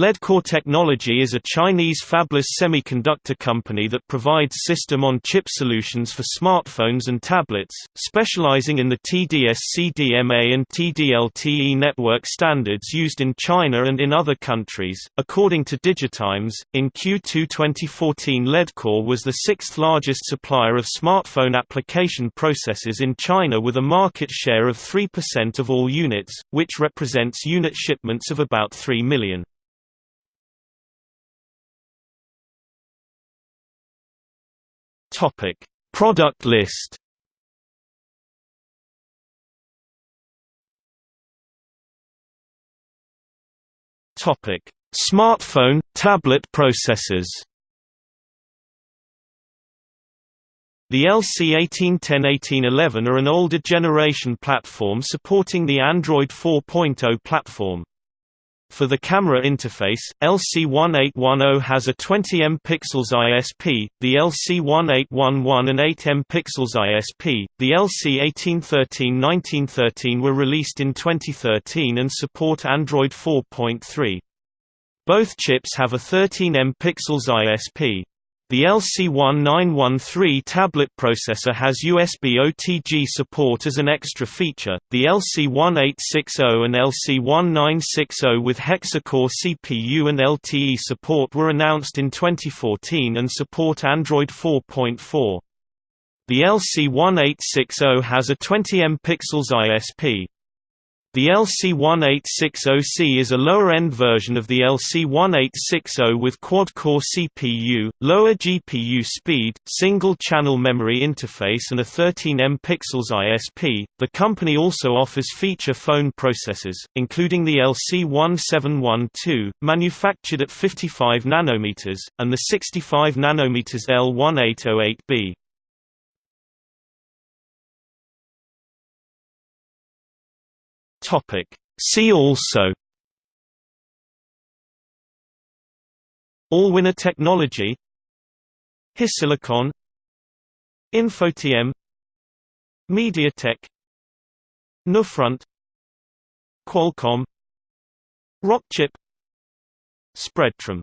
Leadcore Technology is a Chinese fabless semiconductor company that provides system-on-chip solutions for smartphones and tablets, specializing in the TD-SCDMA and TD-LTE network standards used in China and in other countries. According to Digitimes, in Q2 2014 Leadcore was the sixth largest supplier of smartphone application processors in China with a market share of 3% of all units, which represents unit shipments of about 3 million. Topic: Product list. Topic: Smartphone, tablet processors. The LC1810-1811 are an older generation platform supporting the Android 4.0 platform. For the camera interface, LC1810 has a 20 MP ISP, the LC1811 an 8 MP ISP. The LC1813-1913 were released in 2013 and support Android 4.3. Both chips have a 13 MP ISP. The LC1913 tablet processor has USB OTG support as an extra feature. The LC1860 and LC1960 with hexa-core CPU and LTE support were announced in 2014 and support Android 4.4. The LC1860 has a 20 MP ISP. The LC1860C is a lower-end version of the LC1860 with quad-core CPU, lower GPU speed, single-channel memory interface and a 13 MP ISP. The company also offers feature phone processors, including the LC1712, manufactured at 55 nanometers, and the 65 nanometers L1808B. Topic. See also Allwinner technology HiSilicon Infotm MediaTek Nufront Qualcomm Rockchip Spreadtrum